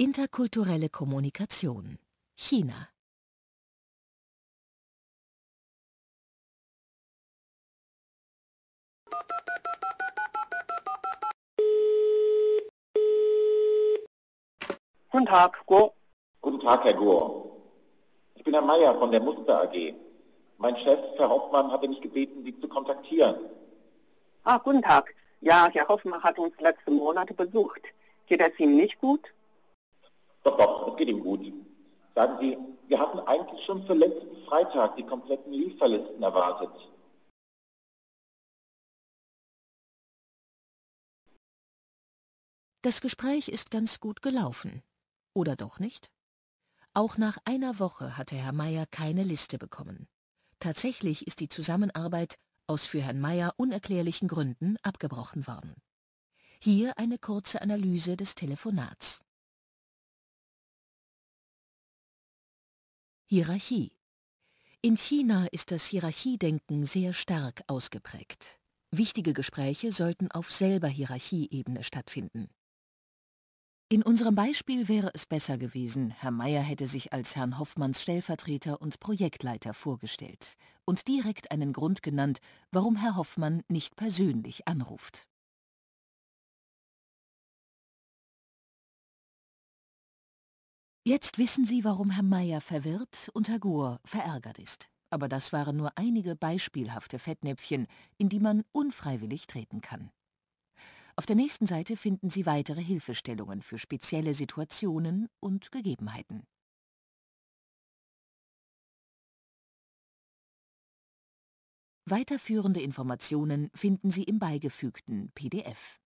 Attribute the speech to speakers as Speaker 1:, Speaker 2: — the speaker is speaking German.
Speaker 1: Interkulturelle Kommunikation China
Speaker 2: Guten Tag, Go.
Speaker 3: Guten Tag, Herr Gohr. Ich bin Herr Meier von der Muster AG. Mein Chef, Herr Hoffmann, hatte mich gebeten, Sie zu kontaktieren.
Speaker 2: Ah, guten Tag. Ja, Herr Hoffmann hat uns letzte Monate besucht. Geht es ihm nicht gut?
Speaker 3: Doch, doch, es geht ihm gut. Sagen Sie, wir hatten eigentlich schon für letzten Freitag die kompletten Lieferlisten erwartet.
Speaker 1: Das Gespräch ist ganz gut gelaufen. Oder doch nicht? Auch nach einer Woche hatte Herr Meier keine Liste bekommen. Tatsächlich ist die Zusammenarbeit aus für Herrn Meier unerklärlichen Gründen abgebrochen worden. Hier eine kurze Analyse des Telefonats. Hierarchie In China ist das Hierarchiedenken sehr stark ausgeprägt. Wichtige Gespräche sollten auf selber Hierarchieebene stattfinden. In unserem Beispiel wäre es besser gewesen, Herr Meier hätte sich als Herrn Hoffmanns Stellvertreter und Projektleiter vorgestellt und direkt einen Grund genannt, warum Herr Hoffmann nicht persönlich anruft. Jetzt wissen Sie, warum Herr Meier verwirrt und Herr Gohr verärgert ist. Aber das waren nur einige beispielhafte Fettnäpfchen, in die man unfreiwillig treten kann. Auf der nächsten Seite finden Sie weitere Hilfestellungen für spezielle Situationen und Gegebenheiten. Weiterführende Informationen finden Sie im beigefügten PDF.